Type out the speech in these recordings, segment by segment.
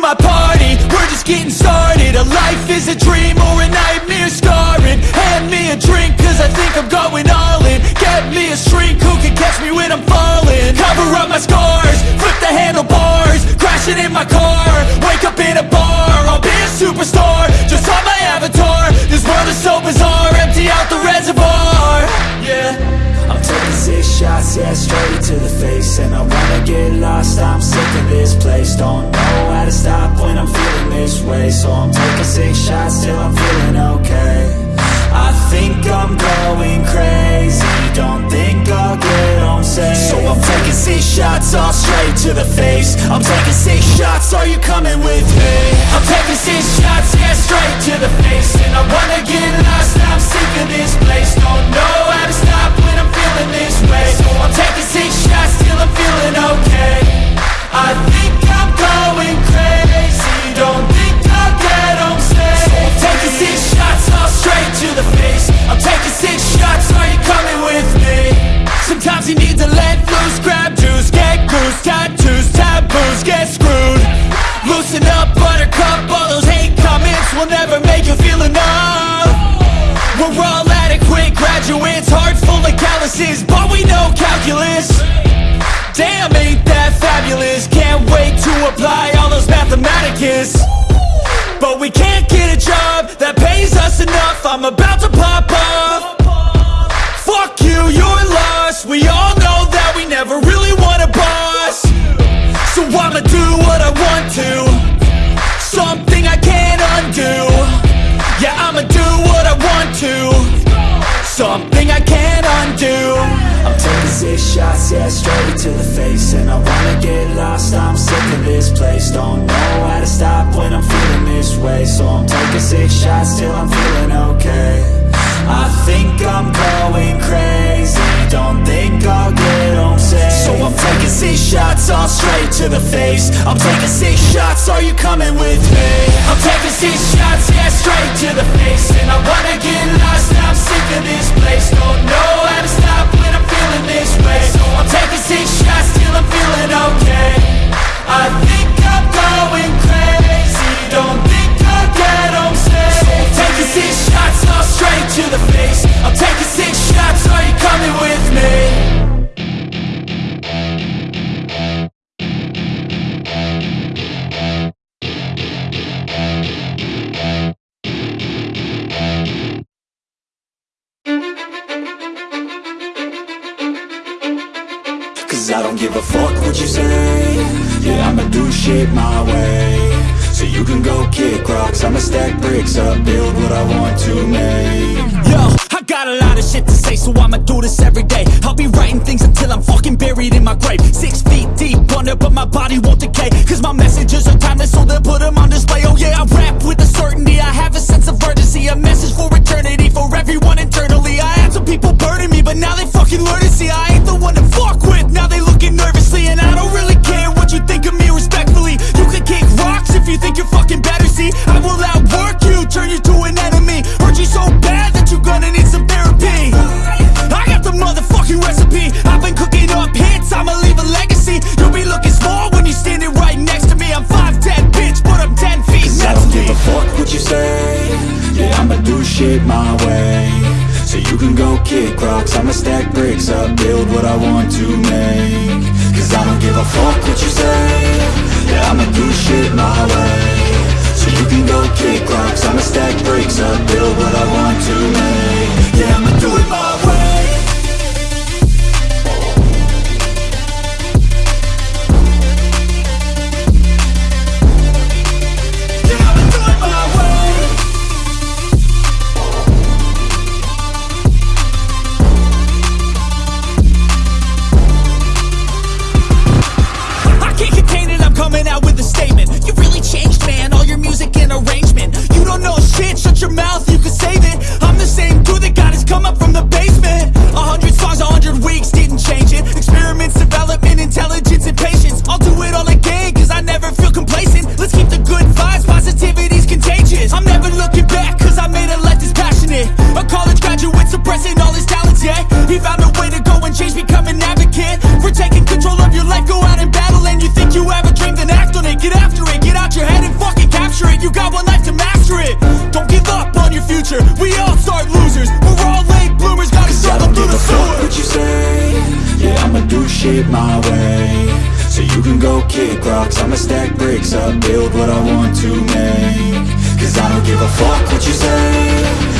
my party, we're just getting started. A life is a dream or a nightmare scarring. Hand me a drink cause I think I'm going all in. Get me a shrink who can catch me when I'm falling. Cover up my scars, flip the handlebars Crashing in my car, wake up in a straight to the face And I wanna get lost, I'm sick of this place. Don't know how to stop when I'm feeling this way. So I'm taking six shots till I'm feeling okay. I think I'm going crazy. Don't think I'll get home safe. So I'm taking six shots, all straight to the face. I'm taking six shots, are you coming with me? I'm taking six shots, yeah, straight to the face. And I wanna get lost, I'm sick of this place. Don't know how to of but we know calculus. Damn, ain't that fabulous. Can't wait to apply all those mathematicus. But we can't get a job that pays us enough. I'm about to pop off Fuck you, you're lost We all know that we never really want a boss. So I'ma do what I want to. Something I can't undo. Yeah, I'ma do what I want to. Something I can't undo taking six shots, yeah, straight to the face. And I wanna get lost, I'm sick of this place. Don't know how to stop when I'm feeling this way. So I'm taking six shots till I'm feeling okay. I think I'm going crazy. Don't think I'll get home safe. So I'm taking six shots, all straight to the face. I'm taking six shots, are you coming with me? I'm taking six shots, yeah, straight to the face. And I wanna get lost, I'm sick of this place. Don't know how to stop when I'm feeling this way So I'm taking six shots till I'm feeling okay I don't give a fuck what you say Yeah, I'ma do shit my way So you can go kick rocks I'ma stack bricks up, build what I want to make Yo, I got a lot of shit to say, so I'ma do this every day. I'll be writing things until I'm fucking buried in my grave. Six feet deep under, but my body won't decay. Cause my messages are timeless, so they'll put them on display. Oh yeah, I rap with a certainty, I have a sense of urgency. A message for eternity, for everyone internally. I had some people burning me, but now they fucking learn to see I ain't the one to fuck with. Shit my way. So you can go kick rocks. I'ma stack bricks up, build what I want to make. Cause I don't give a fuck what you say. Yeah, I'ma do shit my way. So you can go kick rocks. I'ma stack bricks shit my way. So you can go kick rocks. I'ma stack bricks up Build what I want to make. Cause I don't give a fuck what you say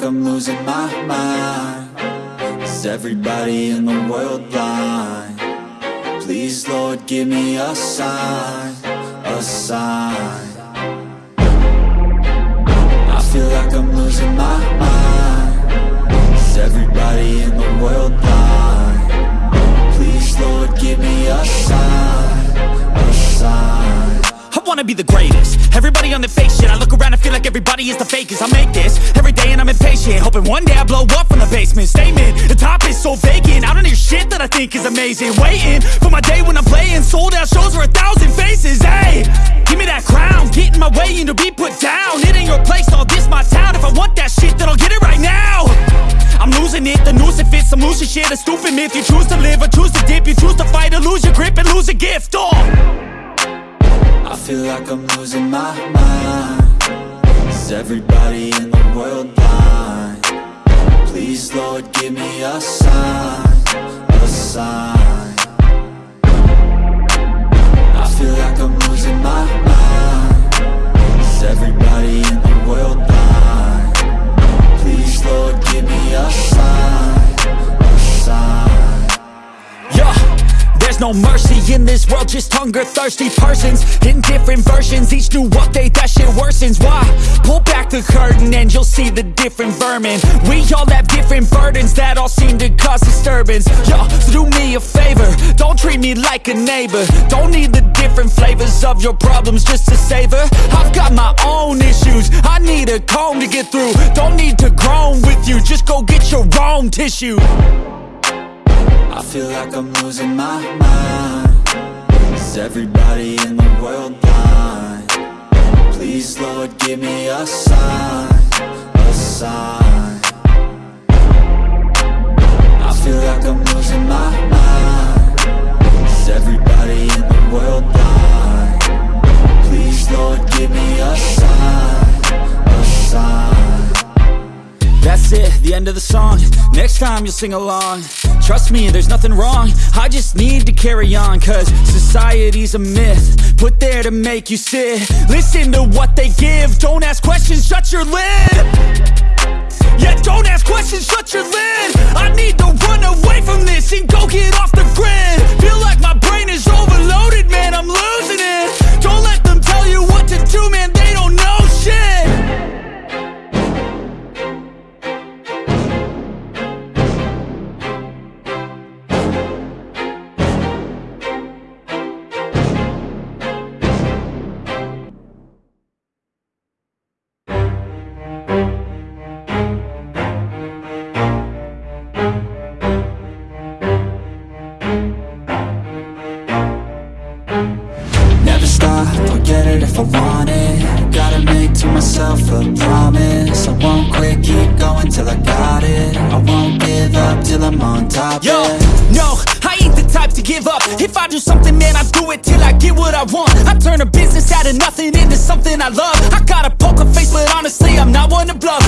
like I'm losing my mind Is everybody in the world blind? Please, Lord, give me a sign A sign I feel like I'm losing my mind Is everybody in the world blind? Please, Lord, give me a sign wanna be the greatest. Everybody on the fake shit. I look around and feel like everybody is the fakest. I make this every day and I'm impatient. Hoping one day I blow up from the basement. Statement, the top is so vacant. I don't hear shit that I think is amazing. Waiting for my day when I'm playing. Sold out shows for a thousand faces. Hey, give me that crown. Get in my way and to be put down. It ain't your place, all this my town. If I want that shit then I'll get it right now. I'm losing it, the noose it fits I'm losing shit, a stupid myth. You choose to live or choose to dip. You choose to fight or lose your grip and lose a gift. Oh feel like I'm losing my mind Is everybody in the world blind? Please, Lord, give me a sign A sign I feel like I'm losing my mind Is everybody in the world blind? Please, Lord, give me a sign there's no mercy in this world, just hunger thirsty persons in different versions. Each new update, that shit worsens. Why? Pull back the curtain and you'll see the different vermin. We all have different burdens that all seem to cause disturbance. Yo, so do me a favor, don't treat me like a neighbor. Don't need the different flavors of your problems just to savor. I've got my own issues, I need a comb to get through. Don't need to groan with you, just go get your own tissue. I feel like I'm losing my mind. Is everybody in the world blind? Please, Lord, give me a sign A sign. I feel like I'm losing my mind. Is everybody in the world blind? Please, Lord, give me a sign A sign. That's it, the end of the song. Next time you'll sing along Trust me, there's nothing wrong. I just need to carry on Cause society's a myth. Put there to make you sit. Listen to what they give. Don't ask questions, shut your lid. Yeah, don't ask questions, shut your lid. I need to run away from this And go get off the grid. Feel like my brain is overloaded, going till I got it. I won't give up till I'm on top Yo, yeah. no, I ain't the type to give up. If I do something, man, I do it till I get what I want. I turn a business out of nothing into something I love. I got a poker face, but honestly, I'm not one to bluff